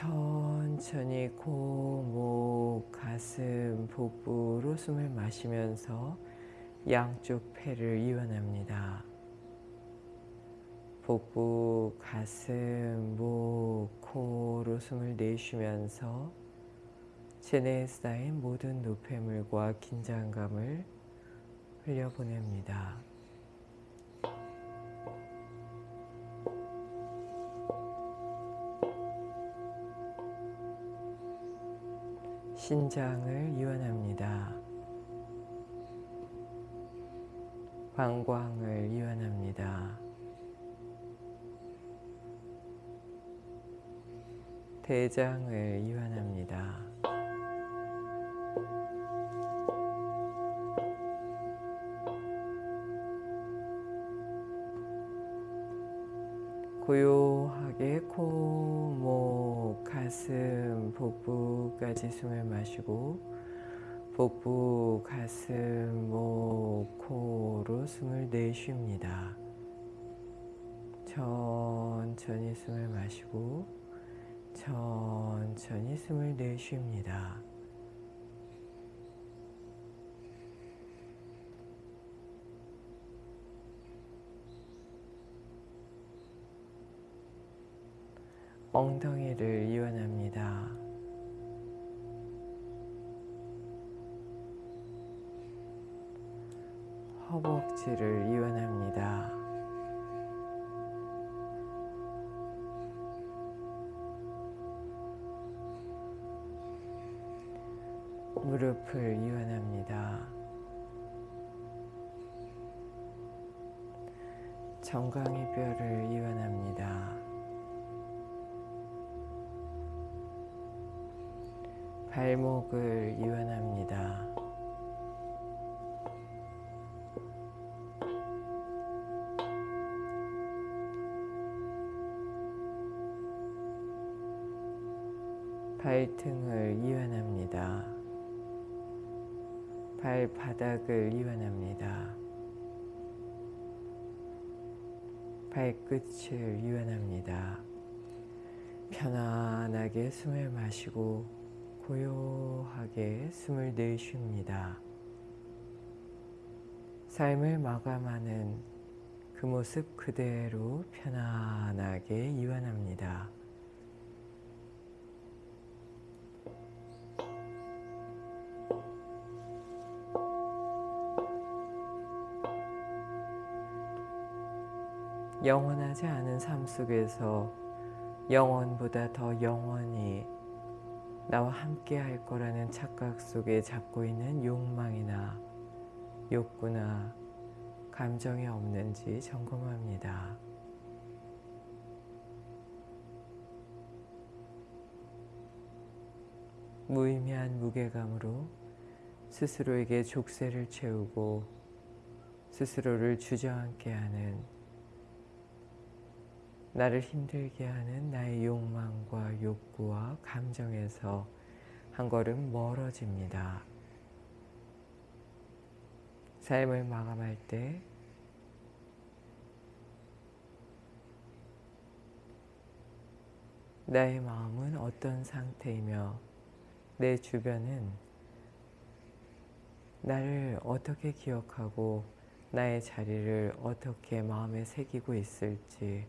천천히 코, 목, 가슴, 복부로 숨을 마시면서 양쪽 폐를 이완합니다. 복부, 가슴, 목, 코로 숨을 내쉬면서 체내에 쌓인 모든 노폐물과 긴장감을 흘려보냅니다. 신장을 이완합니다. 방광을 이완합니다. 대장을 이완합니다. 고요하게 코, 목, 가슴, 복부 까지 숨을 마시고 복부, 가슴, 목, 코로 숨을 내쉽니다. 천천히 숨을 마시고 천천히 숨을 내쉽니다. 엉덩이를 이완합니다. 허벅지를 이완합니다. 무릎을 이완합니다. 정강이 뼈를 이완합니다. 발목을 이완합니다. 바닥을 이완합니다. 발끝을 이완합니다. 편안하게 숨을 마시고 고요하게 숨을 내쉽니다. 삶을 마감하는 그 모습 그대로 편안하게 이완합니다. 영원하지 않은 삶 속에서 영원보다 더 영원히 나와 함께 할 거라는 착각 속에 잡고 있는 욕망이나 욕구나 감정이 없는지 점검합니다. 무의미한 무게감으로 스스로에게 족쇄를 채우고 스스로를 주저앉게 하는 나를 힘들게 하는 나의 욕망과 욕구와 감정에서 한 걸음 멀어집니다. 삶을 마감할 때 나의 마음은 어떤 상태이며 내 주변은 나를 어떻게 기억하고 나의 자리를 어떻게 마음에 새기고 있을지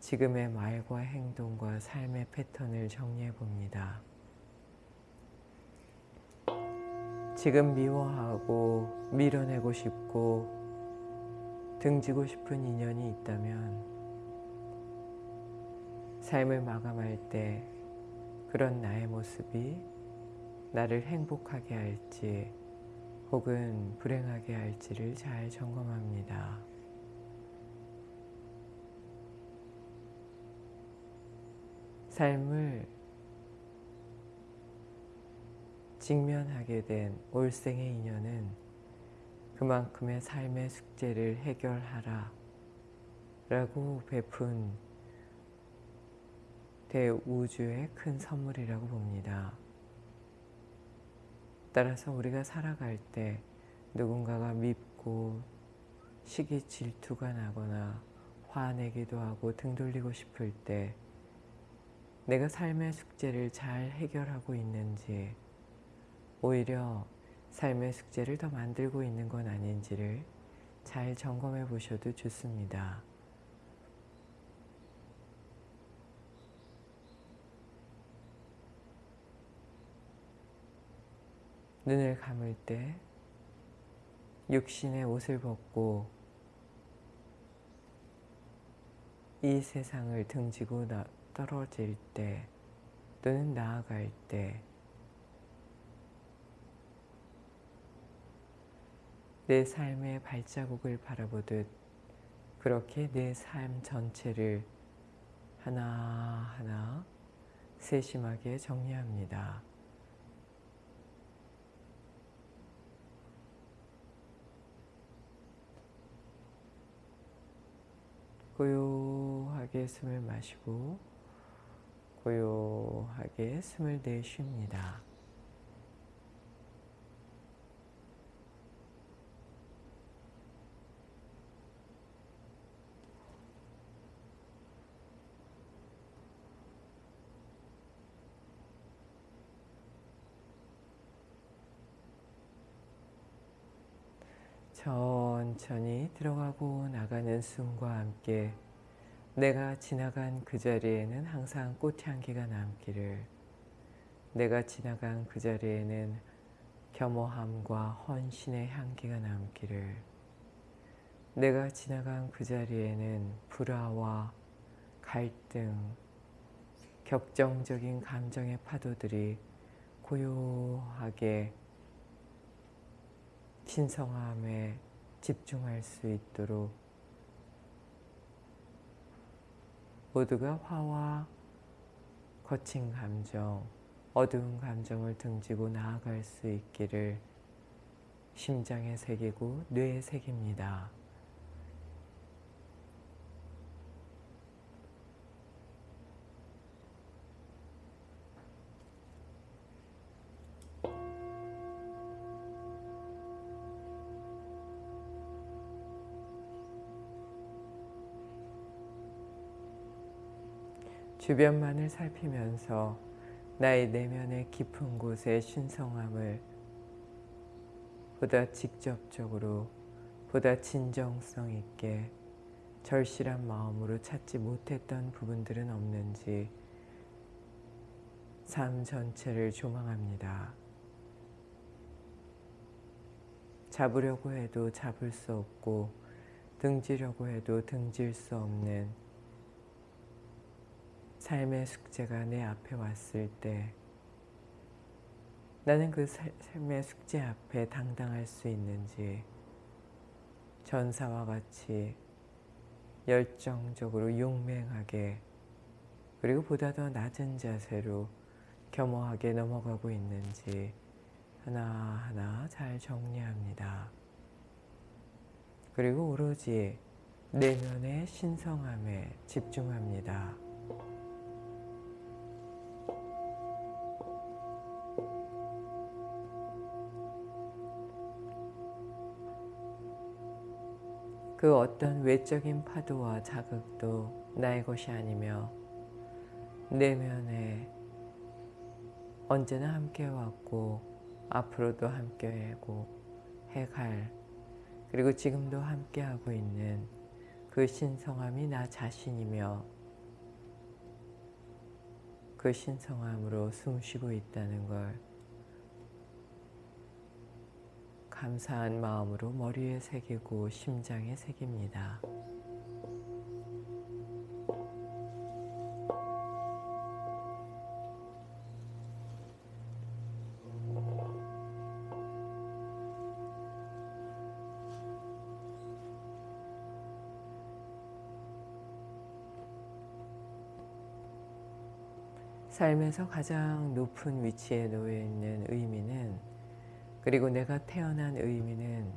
지금의 말과 행동과 삶의 패턴을 정리해 봅니다. 지금 미워하고 밀어내고 싶고 등지고 싶은 인연이 있다면 삶을 마감할 때 그런 나의 모습이 나를 행복하게 할지 혹은 불행하게 할지를 잘 점검합니다. 삶을 직면하게 된 올생의 인연은 그만큼의 삶의 숙제를 해결하라 라고 베푼 대우주의 큰 선물이라고 봅니다. 따라서 우리가 살아갈 때 누군가가 밉고 시기 질투가 나거나 화내기도 하고 등 돌리고 싶을 때 내가 삶의 숙제를 잘 해결하고 있는지 오히려 삶의 숙제를 더 만들고 있는 건 아닌지를 잘 점검해 보셔도 좋습니다. 눈을 감을 때 육신의 옷을 벗고 이 세상을 등지고 나, 떨어질 때 또는 나아갈 때 내 삶의 발자국을 바라보듯 그렇게 내 삶 전체를 하나하나 세심하게 정리합니다. 고요하게 숨을 마시고 고요하게 숨을 내쉽니다. 천천히 들어가고 나가는 숨과 함께 내가 지나간 그 자리에는 항상 꽃향기가 남기를. 내가 지나간 그 자리에는 겸허함과 헌신의 향기가 남기를. 내가 지나간 그 자리에는 불화와 갈등, 격정적인 감정의 파도들이 고요하게 신성함에 집중할 수 있도록 모두가 화와 거친 감정, 어두운 감정을 등지고 나아갈 수 있기를 심장에 새기고 뇌에 새깁니다. 주변만을 살피면서 나의 내면의 깊은 곳의 신성함을 보다 직접적으로 보다 진정성 있게 절실한 마음으로 찾지 못했던 부분들은 없는지 삶 전체를 조망합니다. 잡으려고 해도 잡을 수 없고 등지려고 해도 등질 수 없는 삶의 숙제가 내 앞에 왔을 때 나는 그 삶의 숙제 앞에 당당할 수 있는지 전사와 같이 열정적으로 용맹하게 그리고 보다 더 낮은 자세로 겸허하게 넘어가고 있는지 하나하나 잘 정리합니다. 그리고 오로지 내면의 신성함에 집중합니다. 그 어떤 외적인 파도와 자극도 나의 것이 아니며 내면에 언제나 함께 왔고 앞으로도 함께 하고 해갈 그리고 지금도 함께 하고 있는 그 신성함이 나 자신이며 그 신성함으로 숨쉬고 있다는 걸 감사한 마음으로 머리에 새기고 심장에 새깁니다. 삶에서 가장 높은 위치에 놓여 있는 의미는 그리고 내가 태어난 의미는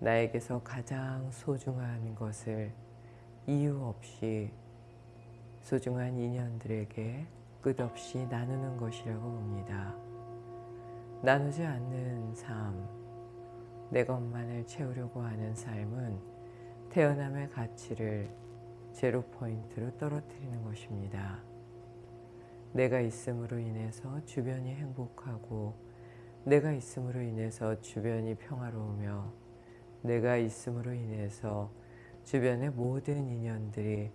나에게서 가장 소중한 것을 이유 없이 소중한 인연들에게 끝없이 나누는 것이라고 봅니다. 나누지 않는 삶, 내 것만을 채우려고 하는 삶은 태어남의 가치를 제로 포인트로 떨어뜨리는 것입니다. 내가 있음으로 인해서 주변이 행복하고 내가 있음으로 인해서 주변이 평화로우며 내가 있음으로 인해서 주변의 모든 인연들이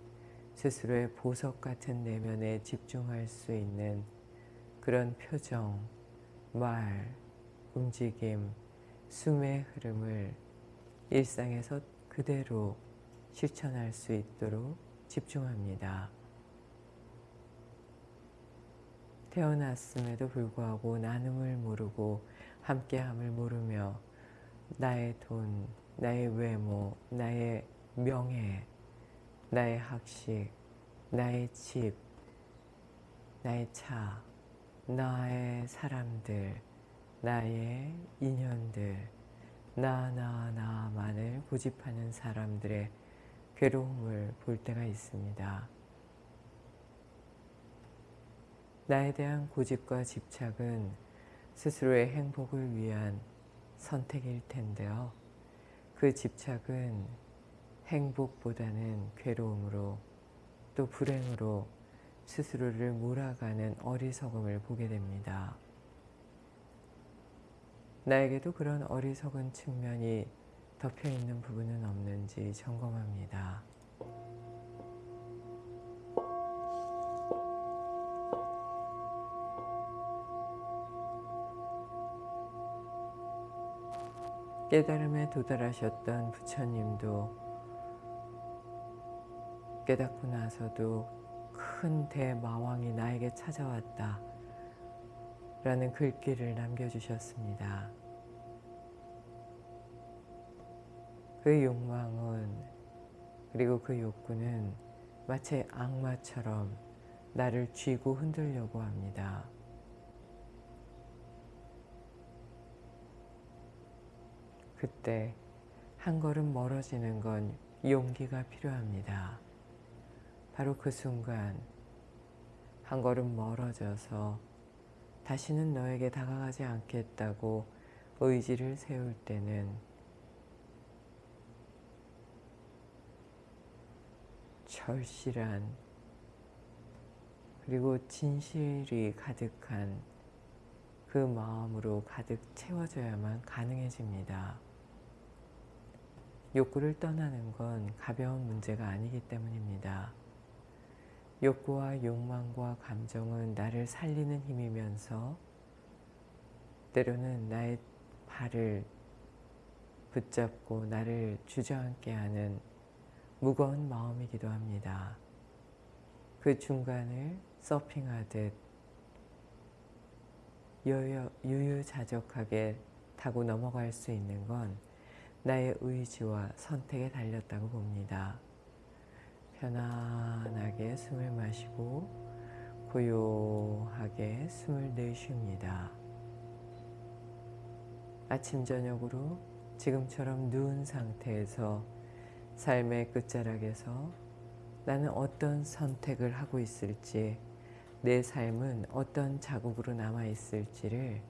스스로의 보석 같은 내면에 집중할 수 있는 그런 표정, 말, 움직임, 숨의 흐름을 일상에서 그대로 실천할 수 있도록 집중합니다. 태어났음에도 불구하고 나눔을 모르고 함께함을 모르며 나의 돈, 나의 외모, 나의 명예, 나의 학식, 나의 집, 나의 차, 나의 사람들, 나의 인연들, 나, 나, 나만을 고집하는 사람들의 괴로움을 볼 때가 있습니다. 나에 대한 고집과 집착은 스스로의 행복을 위한 선택일 텐데요. 그 집착은 행복보다는 괴로움으로 또 불행으로 스스로를 몰아가는 어리석음을 보게 됩니다. 나에게도 그런 어리석은 측면이 덮여있는 부분은 없는지 점검합니다. 깨달음에 도달하셨던 부처님도 깨닫고 나서도 큰 대마왕이 나에게 찾아왔다 라는 글귀를 남겨주셨습니다. 그 욕망은 그리고 그 욕구는 마치 악마처럼 나를 쥐고 흔들려고 합니다. 그때 한 걸음 멀어지는 건 용기가 필요합니다. 바로 그 순간 한 걸음 멀어져서 다시는 너에게 다가가지 않겠다고 의지를 세울 때는 절실한 그리고 진실이 가득한 그 마음으로 가득 채워져야만 가능해집니다. 욕구를 떠나는 건 가벼운 문제가 아니기 때문입니다. 욕구와 욕망과 감정은 나를 살리는 힘이면서 때로는 나의 발을 붙잡고 나를 주저앉게 하는 무거운 마음이기도 합니다. 그 중간을 서핑하듯 유유자적하게 타고 넘어갈 수 있는 건 나의 의지와 선택에 달렸다고 봅니다. 편안하게 숨을 마시고 고요하게 숨을 내쉽니다. 아침 저녁으로 지금처럼 누운 상태에서 삶의 끝자락에서 나는 어떤 선택을 하고 있을지 내 삶은 어떤 자국으로 남아있을지를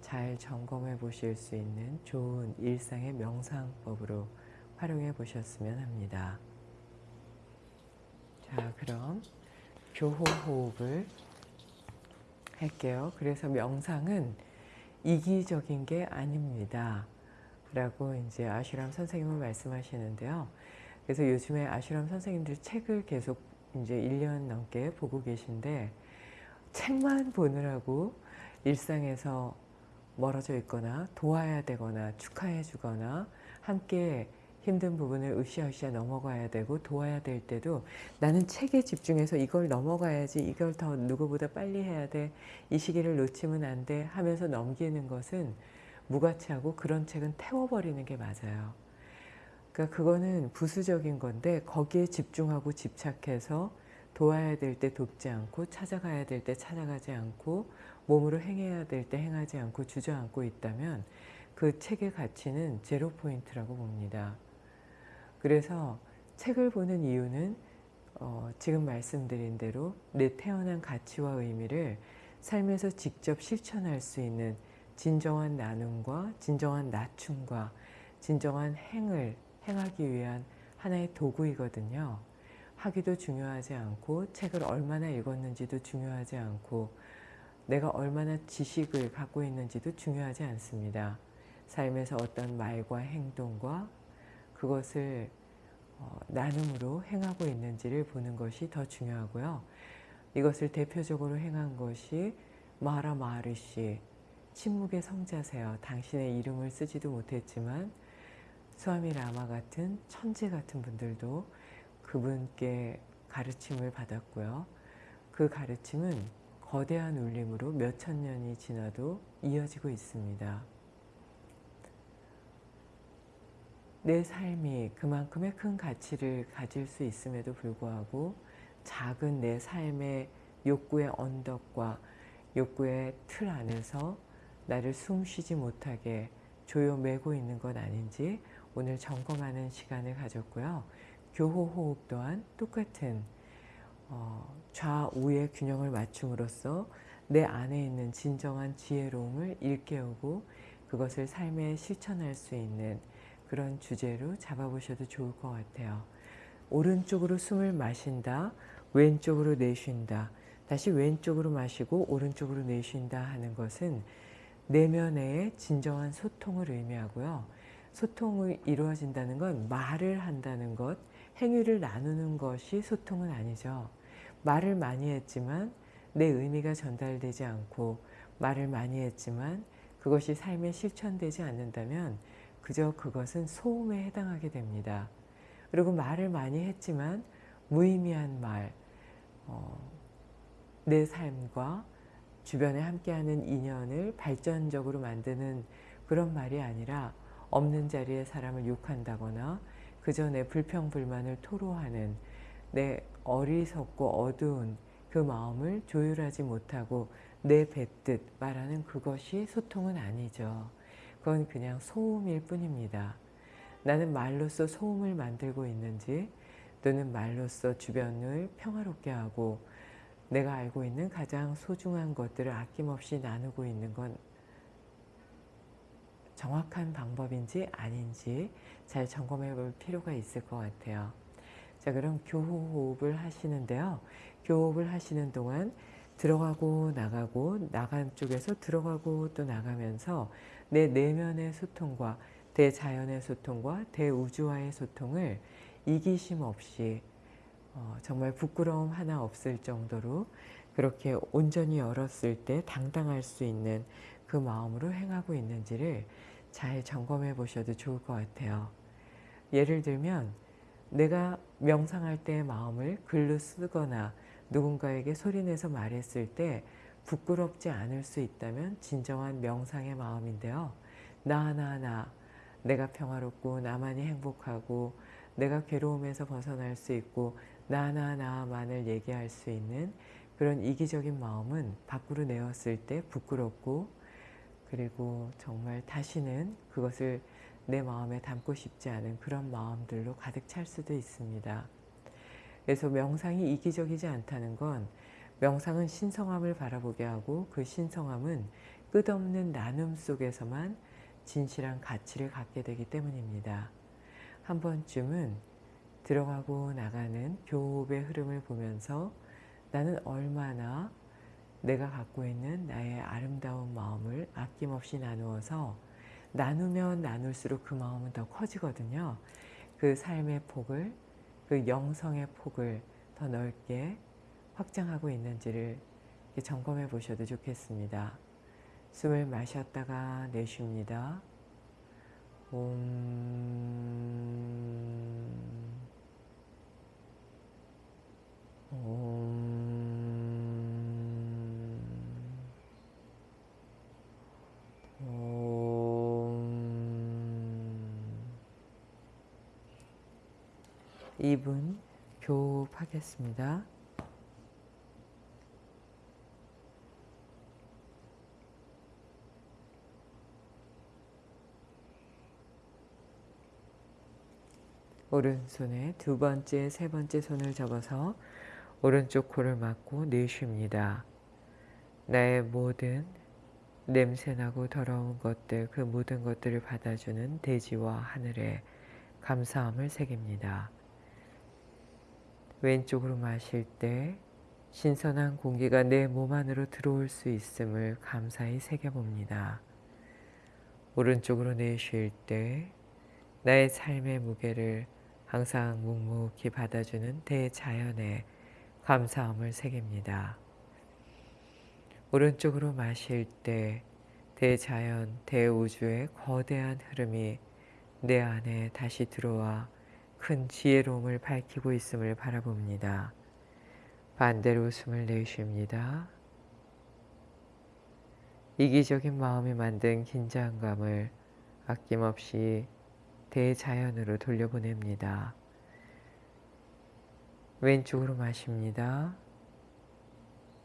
잘 점검해 보실 수 있는 좋은 일상의 명상법으로 활용해 보셨으면 합니다. 자 그럼 교호호흡을 할게요. 그래서 명상은 이기적인 게 아닙니다. 라고 이제 아슈람 선생님은 말씀하시는데요. 그래서 요즘에 아슈람 선생님들 책을 계속 이제 1년 넘게 보고 계신데 책만 보느라고 일상에서 멀어져 있거나 도와야 되거나 축하해 주거나 함께 힘든 부분을 으쌰으쌰 넘어가야 되고 도와야 될 때도 나는 책에 집중해서 이걸 넘어가야지 이걸 더 누구보다 빨리 해야 돼 이 시기를 놓치면 안 돼 하면서 넘기는 것은 무가치하고 그런 책은 태워버리는 게 맞아요. 그러니까 그거는 부수적인 건데 거기에 집중하고 집착해서 도와야 될 때 돕지 않고 찾아가야 될 때 찾아가지 않고 몸으로 행해야 될 때 행하지 않고 주저앉고 있다면 그 책의 가치는 제로 포인트라고 봅니다. 그래서 책을 보는 이유는 어, 지금 말씀드린 대로 내 태어난 가치와 의미를 삶에서 직접 실천할 수 있는 진정한 나눔과 진정한 낮춤과 진정한 행을 행하기 위한 하나의 도구이거든요. 하기도 중요하지 않고 책을 얼마나 읽었는지도 중요하지 않고 내가 얼마나 지식을 갖고 있는지도 중요하지 않습니다. 삶에서 어떤 말과 행동과 그것을 어, 나눔으로 행하고 있는지를 보는 것이 더 중요하고요. 이것을 대표적으로 행한 것이 마라 마르시 침묵의 성자세요. 당신의 이름을 쓰지도 못했지만 수아미 라마 같은 천재 같은 분들도 그분께 가르침을 받았고요. 그 가르침은 거대한 울림으로 몇천 년이 지나도 이어지고 있습니다. 내 삶이 그만큼의 큰 가치를 가질 수 있음에도 불구하고 작은 내 삶의 욕구의 언덕과 욕구의 틀 안에서 나를 숨쉬지 못하게 조여매고 있는 것 아닌지 오늘 점검하는 시간을 가졌고요. 교호호흡 또한 똑같은 어, 좌우의 균형을 맞춤으로써 내 안에 있는 진정한 지혜로움을 일깨우고 그것을 삶에 실천할 수 있는 그런 주제로 잡아보셔도 좋을 것 같아요. 오른쪽으로 숨을 마신다, 왼쪽으로 내쉰다, 다시 왼쪽으로 마시고 오른쪽으로 내쉰다 하는 것은 내면의 진정한 소통을 의미하고요. 소통이 이루어진다는 건 말을 한다는 것, 행위를 나누는 것이 소통은 아니죠. 말을 많이 했지만 내 의미가 전달되지 않고 말을 많이 했지만 그것이 삶에 실천되지 않는다면 그저 그것은 소음에 해당하게 됩니다. 그리고 말을 많이 했지만 무의미한 말, 어, 내 삶과 주변에 함께하는 인연을 발전적으로 만드는 그런 말이 아니라 없는 자리에 사람을 욕한다거나 그저 내 불평불만을 토로하는 내 어리석고 어두운 그 마음을 조율하지 못하고 내뱉듯 말하는 그것이 소통은 아니죠. 그건 그냥 소음일 뿐입니다. 나는 말로써 소음을 만들고 있는지 또는 말로써 주변을 평화롭게 하고 내가 알고 있는 가장 소중한 것들을 아낌없이 나누고 있는 건 정확한 방법인지 아닌지 잘 점검해 볼 필요가 있을 것 같아요. 자 그럼 교호흡을 하시는데요. 교호흡을 하시는 동안 들어가고 나가고 나간 쪽에서 들어가고 또 나가면서 내 내면의 소통과 대자연의 소통과 대우주와의 소통을 이기심 없이 어, 정말 부끄러움 하나 없을 정도로 그렇게 온전히 열었을 때 당당할 수 있는 그 마음으로 행하고 있는지를 잘 점검해 보셔도 좋을 것 같아요. 예를 들면 내가 명상할 때의 마음을 글로 쓰거나 누군가에게 소리내서 말했을 때 부끄럽지 않을 수 있다면 진정한 명상의 마음인데요. 나, 나, 나. 내가 평화롭고 나만이 행복하고 내가 괴로움에서 벗어날 수 있고 나, 나, 나만을 얘기할 수 있는 그런 이기적인 마음은 밖으로 내었을 때 부끄럽고 그리고 정말 다시는 그것을 내 마음에 담고 싶지 않은 그런 마음들로 가득 찰 수도 있습니다. 그래서 명상이 이기적이지 않다는 건 명상은 신성함을 바라보게 하고 그 신성함은 끝없는 나눔 속에서만 진실한 가치를 갖게 되기 때문입니다. 한 번쯤은 들어가고 나가는 교호흡의 흐름을 보면서 나는 얼마나 내가 갖고 있는 나의 아름다운 마음을 아낌없이 나누어서 나누면 나눌수록 그 마음은 더 커지거든요. 그 삶의 폭을, 그 영성의 폭을 더 넓게 확장하고 있는지를 점검해 보셔도 좋겠습니다. 숨을 마셨다가 내쉽니다. 옴, 옴, 2분 교흡하겠습니다. 오른손에 두 번째, 세 번째 손을 접어서 오른쪽 코를 막고 내쉽니다. 나의 모든 냄새나고 더러운 것들, 그 모든 것들을 받아주는 대지와 하늘에 감사함을 새깁니다. 왼쪽으로 마실 때 신선한 공기가 내 몸 안으로 들어올 수 있음을 감사히 새겨봅니다. 오른쪽으로 내쉴 때 나의 삶의 무게를 항상 묵묵히 받아주는 대자연에 감사함을 새깁니다. 오른쪽으로 마실 때 대자연, 대우주의 거대한 흐름이 내 안에 다시 들어와 큰 지혜로움을 밝히고 있음을 바라봅니다. 반대로 웃음을 내쉽니다. 이기적인 마음이 만든 긴장감을 아낌없이 대자연으로 돌려보냅니다. 왼쪽으로 마십니다.